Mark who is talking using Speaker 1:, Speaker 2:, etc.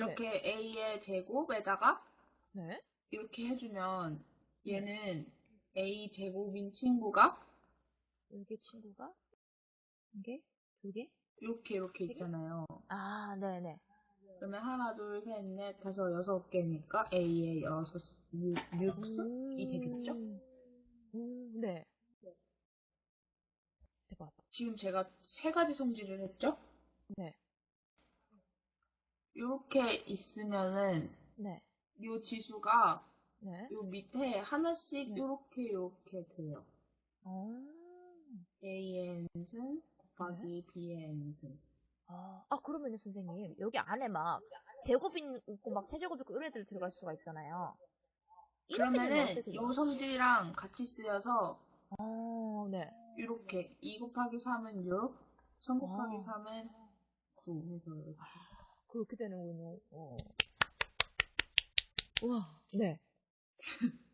Speaker 1: 이렇게 a의 제곱에다가
Speaker 2: 네.
Speaker 1: 이렇게 해주면 얘는 a 제곱인 친구가
Speaker 2: 여기 친구가 이게 두 개?
Speaker 1: 이렇게 이렇게
Speaker 2: 세 개?
Speaker 1: 있잖아요.
Speaker 2: 아, 네네.
Speaker 1: 그러면 하나, 둘, 셋, 넷, 다섯, 여섯 개니까 a의 여섯, 육, 육승이 되겠죠?
Speaker 2: 음, 네. 대박.
Speaker 1: 지금 제가 세 가지 성질을 했죠?
Speaker 2: 네.
Speaker 1: 이렇게 있으면은
Speaker 2: 네.
Speaker 1: 이 지수가
Speaker 2: 네.
Speaker 1: 이 밑에 하나씩
Speaker 2: 네.
Speaker 1: 이렇게 이렇게 돼요.
Speaker 2: 어.
Speaker 1: a의 n승 곱하기 b의 n승.
Speaker 2: 아, 아, 그러면 요, 선생님. 여기 안에 막, 제곱이 있고, 막, 세제곱 있고, 이런 애들 들어갈 수가 있잖아요.
Speaker 1: 그러면은
Speaker 2: 돼요?
Speaker 1: 성질이랑 같이 쓰여서
Speaker 2: 어, 네.
Speaker 1: 이렇게 2 곱하기 3은 6, 3 곱하기
Speaker 2: 와.
Speaker 1: 3은 9 해서 이렇게.
Speaker 2: 그렇게 되는군요. 어. 우와, 네.